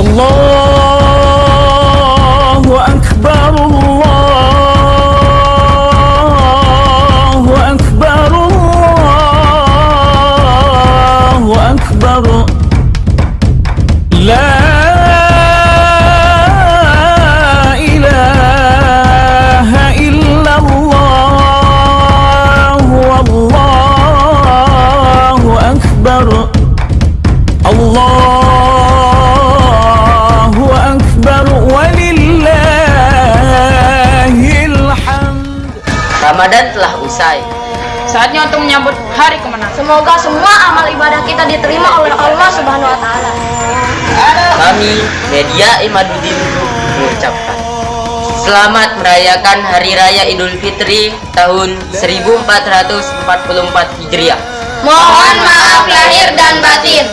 الله أكبر الله أكبر الله أكبر لا إله إلا الله والله أكبر الله Ramadan telah usai. Saatnya untuk menyambut hari kemenangan. Semoga semua amal ibadah kita diterima oleh Allah Subhanahu wa taala. Kami media Imaduddin mengucapkan Selamat merayakan Hari Raya Idul Fitri tahun 1444 Hijriah. Mohon maaf lahir dan batin.